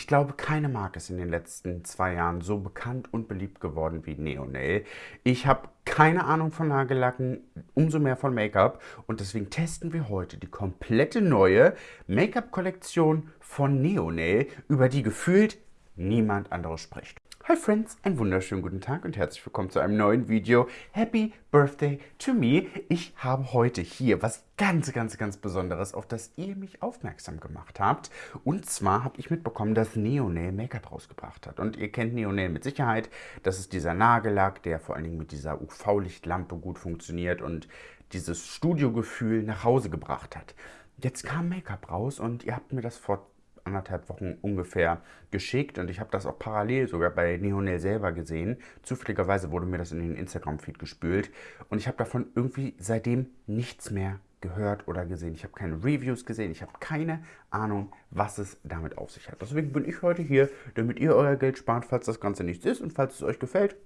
Ich glaube, keine Marke ist in den letzten zwei Jahren so bekannt und beliebt geworden wie Neonail. Ich habe keine Ahnung von Nagellacken, umso mehr von Make-up und deswegen testen wir heute die komplette neue Make-up-Kollektion von Neonail, über die gefühlt niemand anderes spricht. Hi Friends, einen wunderschönen guten Tag und herzlich willkommen zu einem neuen Video. Happy Birthday to me. Ich habe heute hier was ganz, ganz, ganz Besonderes, auf das ihr mich aufmerksam gemacht habt. Und zwar habe ich mitbekommen, dass Neonail Make-up rausgebracht hat. Und ihr kennt Neonail mit Sicherheit. Das ist dieser Nagellack, der vor allen Dingen mit dieser UV-Lichtlampe gut funktioniert und dieses Studiogefühl nach Hause gebracht hat. Jetzt kam Make-up raus und ihr habt mir das vor anderthalb Wochen ungefähr geschickt und ich habe das auch parallel sogar bei Neonel selber gesehen. Zufälligerweise wurde mir das in den Instagram-Feed gespült und ich habe davon irgendwie seitdem nichts mehr gehört oder gesehen. Ich habe keine Reviews gesehen, ich habe keine Ahnung, was es damit auf sich hat. Deswegen bin ich heute hier, damit ihr euer Geld spart, falls das Ganze nichts ist und falls es euch gefällt,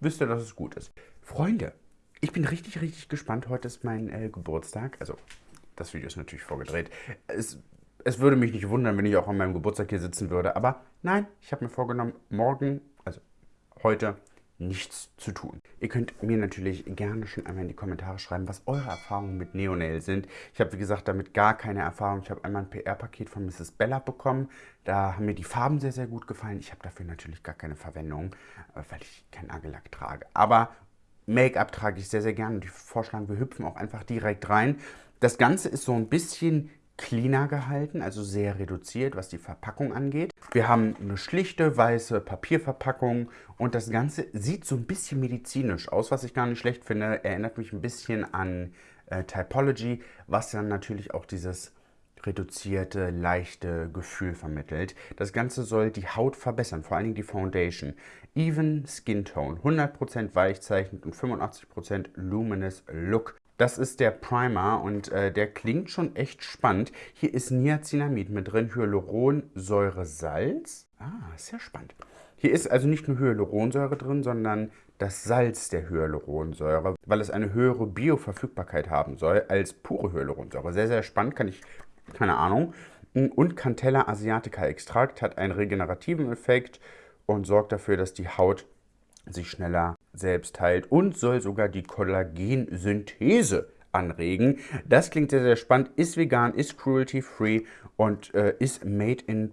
wisst ihr, dass es gut ist. Freunde, ich bin richtig, richtig gespannt. Heute ist mein äh, Geburtstag. Also, das Video ist natürlich vorgedreht. Es es würde mich nicht wundern, wenn ich auch an meinem Geburtstag hier sitzen würde. Aber nein, ich habe mir vorgenommen, morgen, also heute, nichts zu tun. Ihr könnt mir natürlich gerne schon einmal in die Kommentare schreiben, was eure Erfahrungen mit Neonail sind. Ich habe, wie gesagt, damit gar keine Erfahrung. Ich habe einmal ein PR-Paket von Mrs. Bella bekommen. Da haben mir die Farben sehr, sehr gut gefallen. Ich habe dafür natürlich gar keine Verwendung, äh, weil ich keinen Nagellack trage. Aber Make-up trage ich sehr, sehr gerne und ich vorschlagen, wir hüpfen auch einfach direkt rein. Das Ganze ist so ein bisschen cleaner gehalten, also sehr reduziert, was die Verpackung angeht. Wir haben eine schlichte weiße Papierverpackung und das Ganze sieht so ein bisschen medizinisch aus, was ich gar nicht schlecht finde. Erinnert mich ein bisschen an äh, Typology, was dann natürlich auch dieses reduzierte, leichte Gefühl vermittelt. Das Ganze soll die Haut verbessern, vor allen Dingen die Foundation. Even Skin Tone, 100% weichzeichnend und 85% Luminous Look. Das ist der Primer und äh, der klingt schon echt spannend. Hier ist Niacinamid mit drin, Hyaluronsäure, Salz. Ah, sehr spannend. Hier ist also nicht nur Hyaluronsäure drin, sondern das Salz der Hyaluronsäure, weil es eine höhere Bioverfügbarkeit haben soll als pure Hyaluronsäure. Sehr, sehr spannend, kann ich, keine Ahnung. Und Cantella asiatica Extrakt hat einen regenerativen Effekt und sorgt dafür, dass die Haut sich schneller selbst heilt und soll sogar die Kollagensynthese anregen. Das klingt sehr, sehr spannend. Ist vegan, ist cruelty-free und äh, ist made in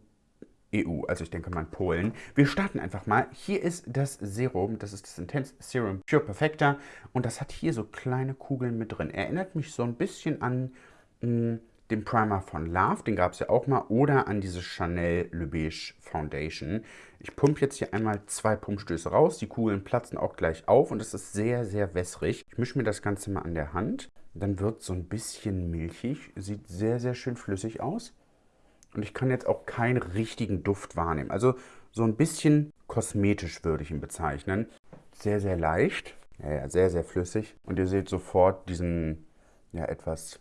EU, also ich denke mal in Polen. Wir starten einfach mal. Hier ist das Serum, das ist das Intense Serum Pure Perfecta und das hat hier so kleine Kugeln mit drin. Erinnert mich so ein bisschen an mh, hm, den Primer von Love, den gab es ja auch mal, oder an diese Chanel Le Beige Foundation. Ich pumpe jetzt hier einmal zwei Pumpstöße raus, die Kugeln platzen auch gleich auf und es ist sehr, sehr wässrig. Ich mische mir das Ganze mal an der Hand, dann wird es so ein bisschen milchig, sieht sehr, sehr schön flüssig aus. Und ich kann jetzt auch keinen richtigen Duft wahrnehmen. Also so ein bisschen kosmetisch würde ich ihn bezeichnen. Sehr, sehr leicht, ja, ja, sehr, sehr flüssig. Und ihr seht sofort diesen ja, etwas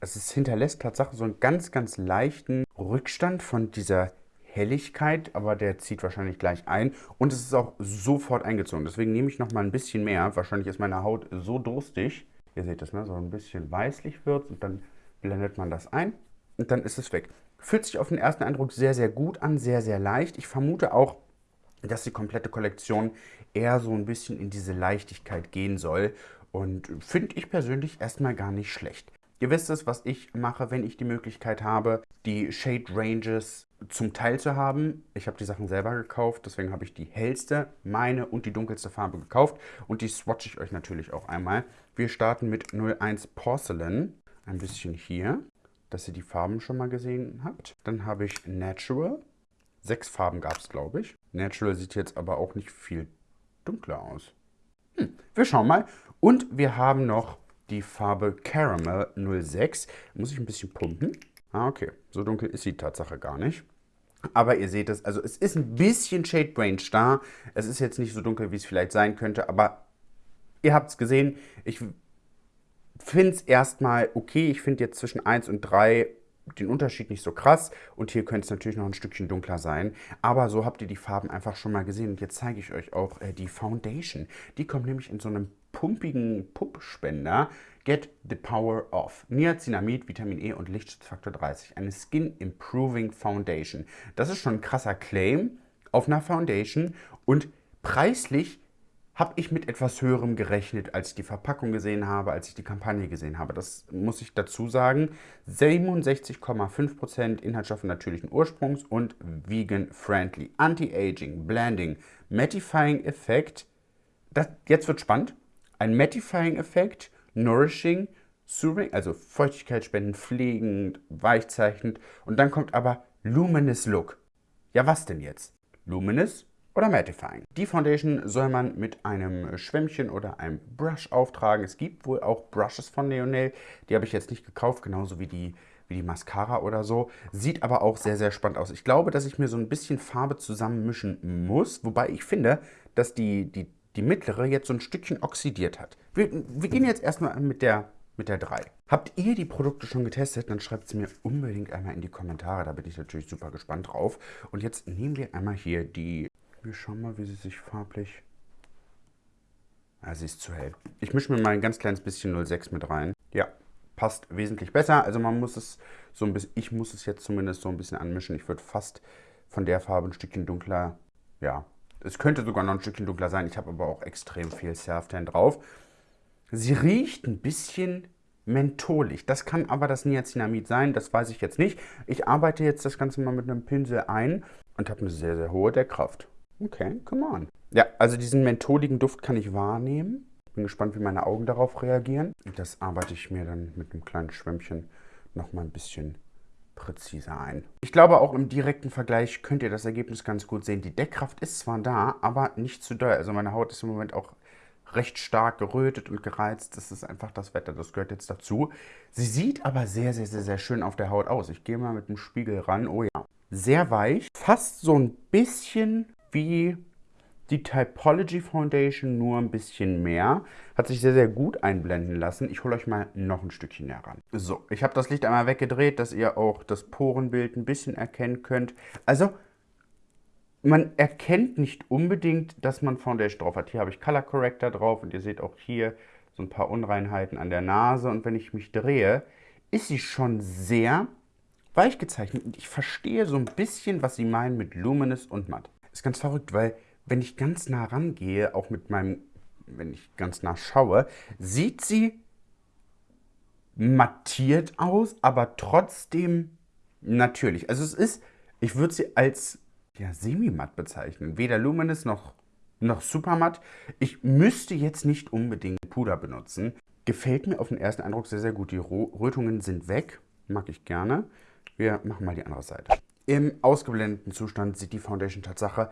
es ist, hinterlässt Tatsache so einen ganz, ganz leichten Rückstand von dieser Helligkeit, aber der zieht wahrscheinlich gleich ein und es ist auch sofort eingezogen. Deswegen nehme ich noch mal ein bisschen mehr. Wahrscheinlich ist meine Haut so durstig. Ihr seht das, ne? so ein bisschen weißlich wird und dann blendet man das ein und dann ist es weg. Fühlt sich auf den ersten Eindruck sehr, sehr gut an, sehr, sehr leicht. Ich vermute auch, dass die komplette Kollektion eher so ein bisschen in diese Leichtigkeit gehen soll und finde ich persönlich erstmal gar nicht schlecht. Ihr wisst es, was ich mache, wenn ich die Möglichkeit habe, die Shade Ranges zum Teil zu haben. Ich habe die Sachen selber gekauft, deswegen habe ich die hellste, meine und die dunkelste Farbe gekauft. Und die swatche ich euch natürlich auch einmal. Wir starten mit 01 Porcelain. Ein bisschen hier, dass ihr die Farben schon mal gesehen habt. Dann habe ich Natural. Sechs Farben gab es, glaube ich. Natural sieht jetzt aber auch nicht viel dunkler aus. Hm, wir schauen mal. Und wir haben noch die Farbe Caramel 06. Muss ich ein bisschen pumpen? Ah, okay. So dunkel ist die Tatsache gar nicht. Aber ihr seht es, also es ist ein bisschen Shade Range da. Es ist jetzt nicht so dunkel, wie es vielleicht sein könnte, aber ihr habt es gesehen. Ich finde es erstmal okay. Ich finde jetzt zwischen 1 und 3 den Unterschied nicht so krass. Und hier könnte es natürlich noch ein Stückchen dunkler sein. Aber so habt ihr die Farben einfach schon mal gesehen. Und jetzt zeige ich euch auch äh, die Foundation. Die kommt nämlich in so einem pumpigen Puppspender. Get the Power of. Niacinamid, Vitamin E und Lichtschutzfaktor 30. Eine Skin Improving Foundation. Das ist schon ein krasser Claim auf einer Foundation und preislich habe ich mit etwas höherem gerechnet, als ich die Verpackung gesehen habe, als ich die Kampagne gesehen habe. Das muss ich dazu sagen. 67,5% Inhaltsstoffe natürlichen Ursprungs und vegan-friendly. Anti-Aging, Blending, Mattifying-Effekt. Jetzt wird spannend. Ein Mattifying-Effekt nourishing, soothing, also Feuchtigkeit spenden, pflegend, weichzeichnend. Und dann kommt aber luminous look. Ja, was denn jetzt? Luminous oder mattifying. Die Foundation soll man mit einem Schwämmchen oder einem Brush auftragen. Es gibt wohl auch Brushes von Neonel. Die habe ich jetzt nicht gekauft, genauso wie die, wie die Mascara oder so. Sieht aber auch sehr, sehr spannend aus. Ich glaube, dass ich mir so ein bisschen Farbe zusammenmischen muss. Wobei ich finde, dass die, die die mittlere jetzt so ein Stückchen oxidiert hat. Wir, wir gehen jetzt erstmal mit der, mit der 3. Habt ihr die Produkte schon getestet? Dann schreibt es mir unbedingt einmal in die Kommentare. Da bin ich natürlich super gespannt drauf. Und jetzt nehmen wir einmal hier die... Wir schauen mal, wie sie sich farblich... Ah, sie ist zu hell. Ich mische mir mal ein ganz kleines bisschen 06 mit rein. Ja, passt wesentlich besser. Also man muss es so ein bisschen... Ich muss es jetzt zumindest so ein bisschen anmischen. Ich würde fast von der Farbe ein Stückchen dunkler... Ja, es könnte sogar noch ein Stückchen dunkler sein. Ich habe aber auch extrem viel Surftan drauf. Sie riecht ein bisschen mentholig. Das kann aber das Niacinamid sein, das weiß ich jetzt nicht. Ich arbeite jetzt das Ganze mal mit einem Pinsel ein und habe eine sehr, sehr hohe Deckkraft. Okay, come on. Ja, also diesen mentholigen Duft kann ich wahrnehmen. Bin gespannt, wie meine Augen darauf reagieren. Das arbeite ich mir dann mit einem kleinen Schwämmchen noch mal ein bisschen präziser ein. Ich glaube, auch im direkten Vergleich könnt ihr das Ergebnis ganz gut sehen. Die Deckkraft ist zwar da, aber nicht zu doll. Also meine Haut ist im Moment auch recht stark gerötet und gereizt. Das ist einfach das Wetter, das gehört jetzt dazu. Sie sieht aber sehr, sehr, sehr, sehr schön auf der Haut aus. Ich gehe mal mit dem Spiegel ran. Oh ja. Sehr weich, fast so ein bisschen wie die Typology Foundation nur ein bisschen mehr. Hat sich sehr, sehr gut einblenden lassen. Ich hole euch mal noch ein Stückchen näher ran. So, ich habe das Licht einmal weggedreht, dass ihr auch das Porenbild ein bisschen erkennen könnt. Also, man erkennt nicht unbedingt, dass man Foundation drauf hat. Hier habe ich Color Corrector drauf und ihr seht auch hier so ein paar Unreinheiten an der Nase. Und wenn ich mich drehe, ist sie schon sehr weich gezeichnet. Und ich verstehe so ein bisschen, was sie meinen mit Luminous und Matt. Ist ganz verrückt, weil wenn ich ganz nah rangehe, auch mit meinem, wenn ich ganz nah schaue, sieht sie mattiert aus, aber trotzdem natürlich. Also es ist, ich würde sie als ja, semi-matt bezeichnen. Weder luminous noch, noch super matt. Ich müsste jetzt nicht unbedingt Puder benutzen. Gefällt mir auf den ersten Eindruck sehr, sehr gut. Die Rötungen sind weg. Mag ich gerne. Wir machen mal die andere Seite. Im ausgeblendeten Zustand sieht die Foundation Tatsache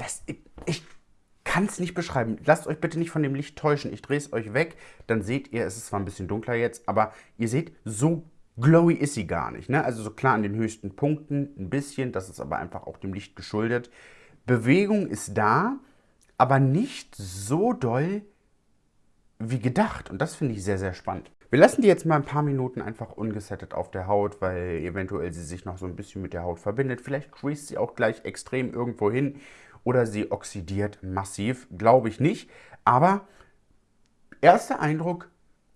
das, ich, ich kann es nicht beschreiben. Lasst euch bitte nicht von dem Licht täuschen. Ich drehe es euch weg, dann seht ihr, es ist zwar ein bisschen dunkler jetzt, aber ihr seht, so glowy ist sie gar nicht. Ne? Also so klar an den höchsten Punkten ein bisschen, das ist aber einfach auch dem Licht geschuldet. Bewegung ist da, aber nicht so doll wie gedacht. Und das finde ich sehr, sehr spannend. Wir lassen die jetzt mal ein paar Minuten einfach ungesettet auf der Haut, weil eventuell sie sich noch so ein bisschen mit der Haut verbindet. Vielleicht crease sie auch gleich extrem irgendwo hin oder sie oxidiert massiv. Glaube ich nicht. Aber erster Eindruck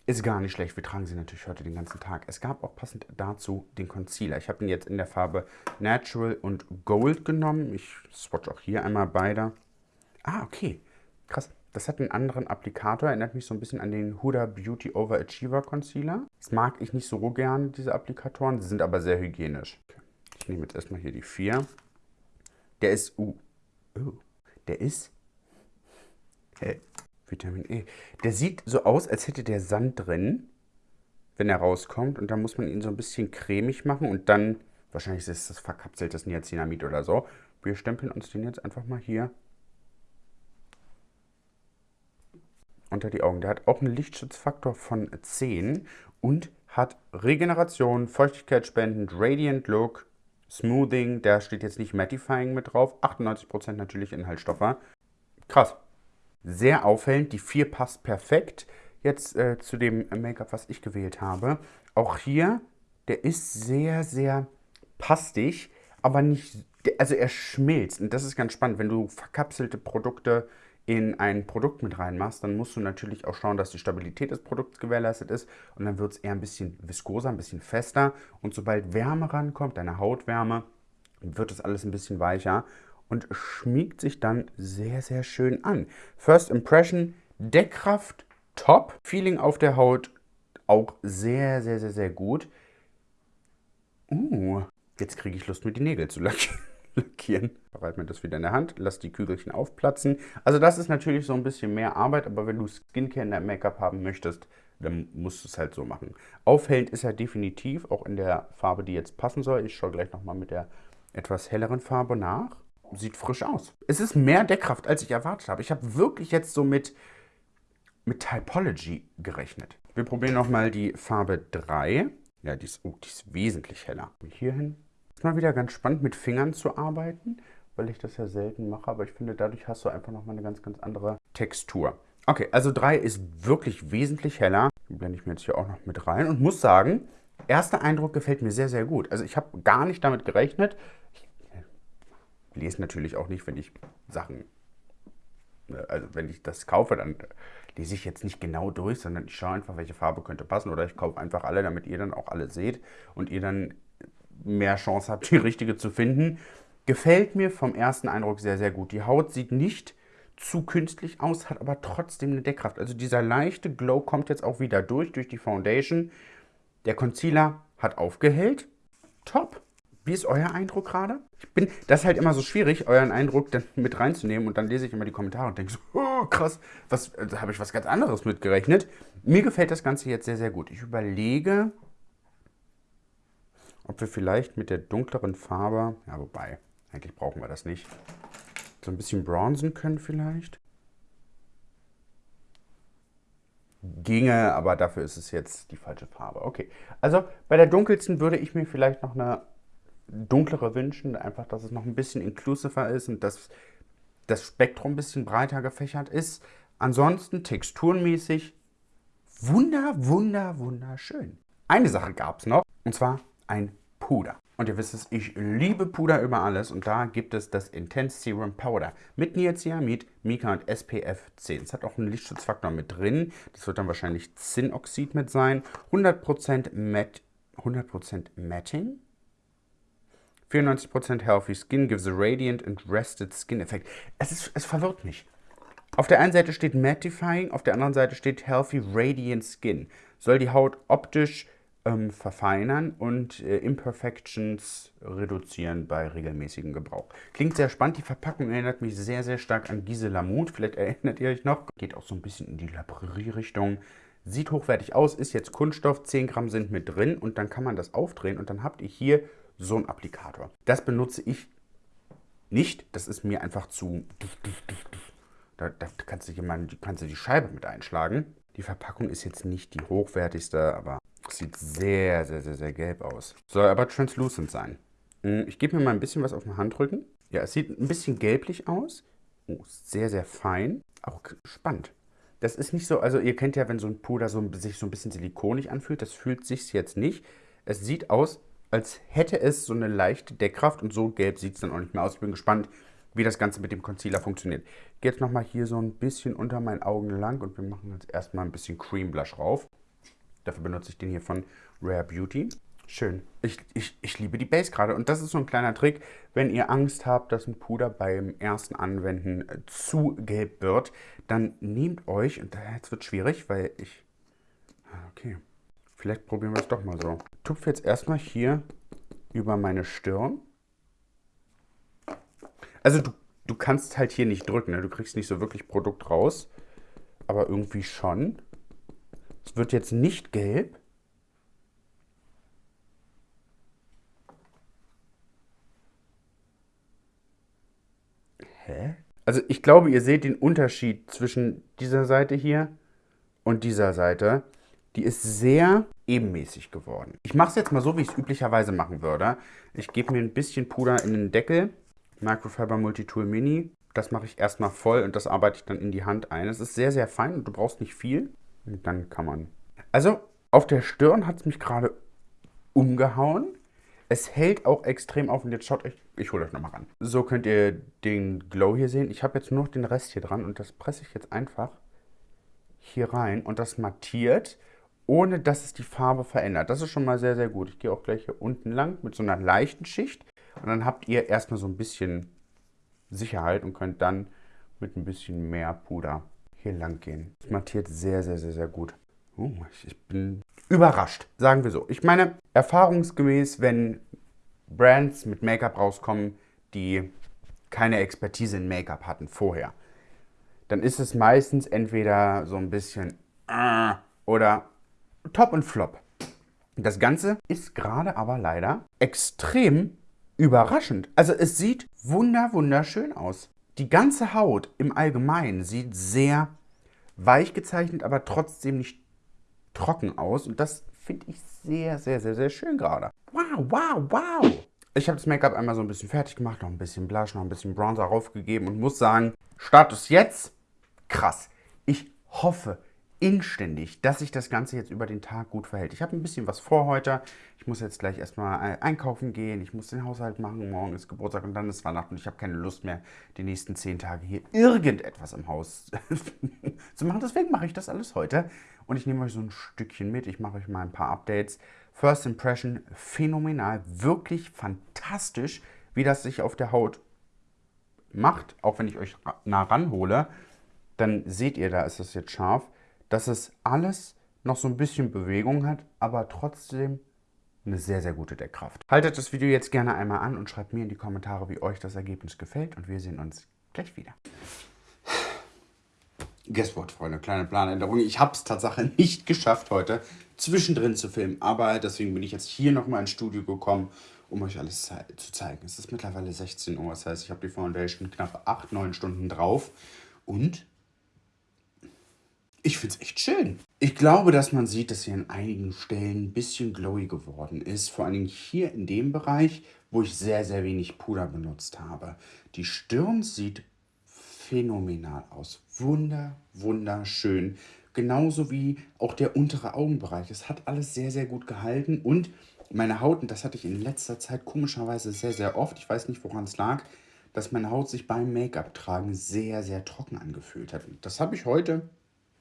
ist gar nicht schlecht. Wir tragen sie natürlich heute den ganzen Tag. Es gab auch passend dazu den Concealer. Ich habe ihn jetzt in der Farbe Natural und Gold genommen. Ich swatch auch hier einmal beide. Ah, okay. Krass. Das hat einen anderen Applikator. Erinnert mich so ein bisschen an den Huda Beauty Overachiever Concealer. Das mag ich nicht so gern, diese Applikatoren. Sie sind aber sehr hygienisch. Ich nehme jetzt erstmal hier die 4. Der ist, uh, Oh, der ist äh, Vitamin E. Der sieht so aus, als hätte der Sand drin, wenn er rauskommt. Und dann muss man ihn so ein bisschen cremig machen und dann, wahrscheinlich ist das verkapseltes Niacinamid oder so. Wir stempeln uns den jetzt einfach mal hier unter die Augen. Der hat auch einen Lichtschutzfaktor von 10 und hat Regeneration, Feuchtigkeit spendend, Radiant Look, Smoothing, da steht jetzt nicht Mattifying mit drauf. 98% natürlich Inhaltsstoffe. Krass. Sehr auffällend. Die 4 passt perfekt jetzt äh, zu dem Make-up, was ich gewählt habe. Auch hier, der ist sehr, sehr pastig, aber nicht, also er schmilzt. Und das ist ganz spannend, wenn du verkapselte Produkte in ein Produkt mit reinmachst, dann musst du natürlich auch schauen, dass die Stabilität des Produkts gewährleistet ist und dann wird es eher ein bisschen viskoser, ein bisschen fester und sobald Wärme rankommt, deine Hautwärme, wird es alles ein bisschen weicher und schmiegt sich dann sehr, sehr schön an. First Impression, Deckkraft top, Feeling auf der Haut auch sehr, sehr, sehr, sehr gut. Uh, jetzt kriege ich Lust, mir die Nägel zu lackieren. Bereite mir das wieder in der Hand, lass die Kügelchen aufplatzen. Also das ist natürlich so ein bisschen mehr Arbeit, aber wenn du Skincare in deinem Make-up haben möchtest, dann musst du es halt so machen. Aufhellend ist er definitiv, auch in der Farbe, die jetzt passen soll. Ich schaue gleich nochmal mit der etwas helleren Farbe nach. Sieht frisch aus. Es ist mehr Deckkraft, als ich erwartet habe. Ich habe wirklich jetzt so mit, mit Typology gerechnet. Wir probieren nochmal die Farbe 3. Ja, die ist, oh, die ist wesentlich heller. Hierhin. Mal wieder ganz spannend, mit Fingern zu arbeiten, weil ich das ja selten mache. Aber ich finde, dadurch hast du einfach nochmal eine ganz, ganz andere Textur. Okay, also 3 ist wirklich wesentlich heller. Die blende ich mir jetzt hier auch noch mit rein und muss sagen, erster Eindruck gefällt mir sehr, sehr gut. Also ich habe gar nicht damit gerechnet. Ich lese natürlich auch nicht, wenn ich Sachen, äh, also wenn ich das kaufe, dann lese ich jetzt nicht genau durch, sondern ich schaue einfach, welche Farbe könnte passen oder ich kaufe einfach alle, damit ihr dann auch alle seht und ihr dann mehr Chance habt, die richtige zu finden. Gefällt mir vom ersten Eindruck sehr, sehr gut. Die Haut sieht nicht zu künstlich aus, hat aber trotzdem eine Deckkraft. Also dieser leichte Glow kommt jetzt auch wieder durch, durch die Foundation. Der Concealer hat aufgehellt. Top. Wie ist euer Eindruck gerade? Ich bin, das ist halt immer so schwierig, euren Eindruck dann mit reinzunehmen und dann lese ich immer die Kommentare und denke so, oh krass, was, da habe ich was ganz anderes mitgerechnet. Mir gefällt das Ganze jetzt sehr, sehr gut. Ich überlege, ob wir vielleicht mit der dunkleren Farbe, ja wobei, eigentlich brauchen wir das nicht, so ein bisschen bronzen können vielleicht. Ginge, aber dafür ist es jetzt die falsche Farbe. Okay, also bei der dunkelsten würde ich mir vielleicht noch eine dunklere wünschen, einfach, dass es noch ein bisschen inklusiver ist und dass das Spektrum ein bisschen breiter gefächert ist. Ansonsten texturenmäßig wunder, wunder, wunderschön. Eine Sache gab es noch, und zwar ein Puder. Und ihr wisst es, ich liebe Puder über alles und da gibt es das Intense Serum Powder mit Niacinamid, Mika und SPF 10. Es hat auch einen Lichtschutzfaktor mit drin. Das wird dann wahrscheinlich Zinnoxid mit sein. 100% Matt, 100% Matting. 94% Healthy Skin gives a radiant and rested skin effect. Es, ist, es verwirrt mich. Auf der einen Seite steht Mattifying, auf der anderen Seite steht Healthy Radiant Skin. Soll die Haut optisch ähm, verfeinern und äh, Imperfections reduzieren bei regelmäßigem Gebrauch. Klingt sehr spannend. Die Verpackung erinnert mich sehr, sehr stark an Gisela Mut. Vielleicht erinnert ihr euch noch. Geht auch so ein bisschen in die Labrerie-Richtung. Sieht hochwertig aus, ist jetzt Kunststoff, 10 Gramm sind mit drin und dann kann man das aufdrehen und dann habt ihr hier so einen Applikator. Das benutze ich nicht, das ist mir einfach zu... Da, da kannst, du jemand, kannst du die Scheibe mit einschlagen. Die Verpackung ist jetzt nicht die hochwertigste, aber sieht sehr, sehr, sehr, sehr gelb aus. Soll aber translucent sein. Hm, ich gebe mir mal ein bisschen was auf den Handrücken. Ja, es sieht ein bisschen gelblich aus. Oh, sehr, sehr fein. Auch spannend. Das ist nicht so, also ihr kennt ja, wenn so ein Puder so, sich so ein bisschen silikonig anfühlt, das fühlt sich jetzt nicht. Es sieht aus, als hätte es so eine leichte Deckkraft und so gelb sieht es dann auch nicht mehr aus. Ich bin gespannt, wie das Ganze mit dem Concealer funktioniert. Ich gehe jetzt nochmal hier so ein bisschen unter meinen Augen lang und wir machen jetzt erstmal ein bisschen Cream Blush rauf. Dafür benutze ich den hier von Rare Beauty. Schön. Ich, ich, ich liebe die Base gerade. Und das ist so ein kleiner Trick, wenn ihr Angst habt, dass ein Puder beim ersten Anwenden äh, zu gelb wird, dann nehmt euch, und jetzt wird es schwierig, weil ich... Ah, okay, vielleicht probieren wir es doch mal so. Tupfe jetzt erstmal hier über meine Stirn. Also du, du kannst halt hier nicht drücken, ne? du kriegst nicht so wirklich Produkt raus, aber irgendwie schon. Es wird jetzt nicht gelb. Hä? Also ich glaube, ihr seht den Unterschied zwischen dieser Seite hier und dieser Seite. Die ist sehr ebenmäßig geworden. Ich mache es jetzt mal so, wie ich es üblicherweise machen würde. Ich gebe mir ein bisschen Puder in den Deckel. Microfiber Multitool Mini. Das mache ich erstmal voll und das arbeite ich dann in die Hand ein. Es ist sehr, sehr fein und du brauchst nicht viel. Dann kann man. Also auf der Stirn hat es mich gerade umgehauen. Es hält auch extrem auf und jetzt schaut euch, ich hole euch nochmal ran. So könnt ihr den Glow hier sehen. Ich habe jetzt nur noch den Rest hier dran und das presse ich jetzt einfach hier rein und das mattiert, ohne dass es die Farbe verändert. Das ist schon mal sehr, sehr gut. Ich gehe auch gleich hier unten lang mit so einer leichten Schicht und dann habt ihr erstmal so ein bisschen Sicherheit und könnt dann mit ein bisschen mehr Puder hier lang gehen. Das mattiert sehr, sehr, sehr, sehr gut. Oh, ich bin überrascht, sagen wir so. Ich meine, erfahrungsgemäß, wenn Brands mit Make-up rauskommen, die keine Expertise in Make-up hatten vorher, dann ist es meistens entweder so ein bisschen äh, oder top und flop. Das Ganze ist gerade aber leider extrem überraschend. Also es sieht wunder wunderschön aus. Die ganze Haut im Allgemeinen sieht sehr weich gezeichnet, aber trotzdem nicht trocken aus. Und das finde ich sehr, sehr, sehr, sehr schön gerade. Wow, wow, wow. Ich habe das Make-up einmal so ein bisschen fertig gemacht, noch ein bisschen Blush, noch ein bisschen Bronzer raufgegeben und muss sagen, Status jetzt, krass. Ich hoffe, inständig, dass sich das Ganze jetzt über den Tag gut verhält. Ich habe ein bisschen was vor heute. Ich muss jetzt gleich erstmal äh, einkaufen gehen. Ich muss den Haushalt machen. Morgen ist Geburtstag und dann ist Weihnachten. Ich habe keine Lust mehr, die nächsten zehn Tage hier irgendetwas im Haus zu machen. Deswegen mache ich das alles heute. Und ich nehme euch so ein Stückchen mit. Ich mache euch mal ein paar Updates. First Impression, phänomenal. Wirklich fantastisch, wie das sich auf der Haut macht. Auch wenn ich euch nah ranhole, dann seht ihr, da ist das jetzt scharf dass es alles noch so ein bisschen Bewegung hat, aber trotzdem eine sehr, sehr gute Deckkraft. Haltet das Video jetzt gerne einmal an und schreibt mir in die Kommentare, wie euch das Ergebnis gefällt und wir sehen uns gleich wieder. Guess what, Freunde, kleine Planänderung. Ich habe es tatsächlich nicht geschafft heute zwischendrin zu filmen, aber deswegen bin ich jetzt hier nochmal ins Studio gekommen, um euch alles zu zeigen. Es ist mittlerweile 16 Uhr, das heißt, ich habe die Foundation knapp 8, 9 Stunden drauf und ich finde es echt schön. Ich glaube, dass man sieht, dass sie an einigen Stellen ein bisschen glowy geworden ist. Vor allen Dingen hier in dem Bereich, wo ich sehr, sehr wenig Puder benutzt habe. Die Stirn sieht phänomenal aus. Wunder, wunderschön. Genauso wie auch der untere Augenbereich. Es hat alles sehr, sehr gut gehalten. Und meine Haut, und das hatte ich in letzter Zeit komischerweise sehr, sehr oft, ich weiß nicht, woran es lag, dass meine Haut sich beim Make-up-Tragen sehr, sehr trocken angefühlt hat. Und das habe ich heute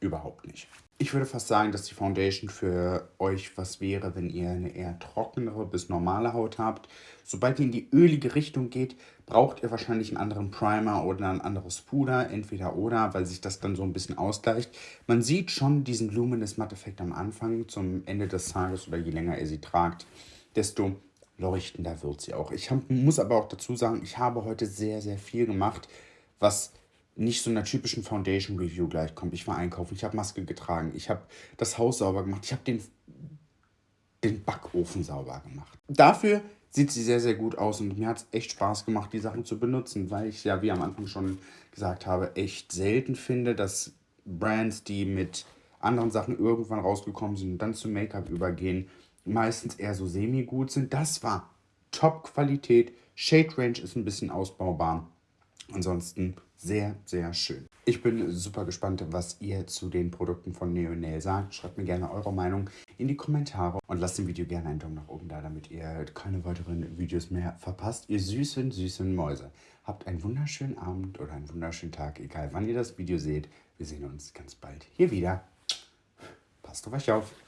überhaupt nicht. Ich würde fast sagen, dass die Foundation für euch was wäre, wenn ihr eine eher trockenere bis normale Haut habt. Sobald ihr in die ölige Richtung geht, braucht ihr wahrscheinlich einen anderen Primer oder ein anderes Puder, entweder oder, weil sich das dann so ein bisschen ausgleicht. Man sieht schon diesen Luminous Matte Effekt am Anfang, zum Ende des Tages oder je länger ihr sie tragt, desto leuchtender wird sie auch. Ich hab, muss aber auch dazu sagen, ich habe heute sehr, sehr viel gemacht, was nicht so einer typischen Foundation Review gleichkommt. Ich war einkaufen, ich habe Maske getragen, ich habe das Haus sauber gemacht, ich habe den, den Backofen sauber gemacht. Dafür sieht sie sehr, sehr gut aus und mir hat es echt Spaß gemacht, die Sachen zu benutzen, weil ich ja, wie am Anfang schon gesagt habe, echt selten finde, dass Brands, die mit anderen Sachen irgendwann rausgekommen sind und dann zu Make-up übergehen, meistens eher so semi-gut sind. Das war Top-Qualität. Shade Range ist ein bisschen ausbaubar. Ansonsten sehr, sehr schön. Ich bin super gespannt, was ihr zu den Produkten von Neonail sagt. Schreibt mir gerne eure Meinung in die Kommentare und lasst dem Video gerne einen Daumen nach oben da, damit ihr keine weiteren Videos mehr verpasst. Ihr süßen, süßen Mäuse. Habt einen wunderschönen Abend oder einen wunderschönen Tag, egal wann ihr das Video seht. Wir sehen uns ganz bald hier wieder. Passt auf euch auf.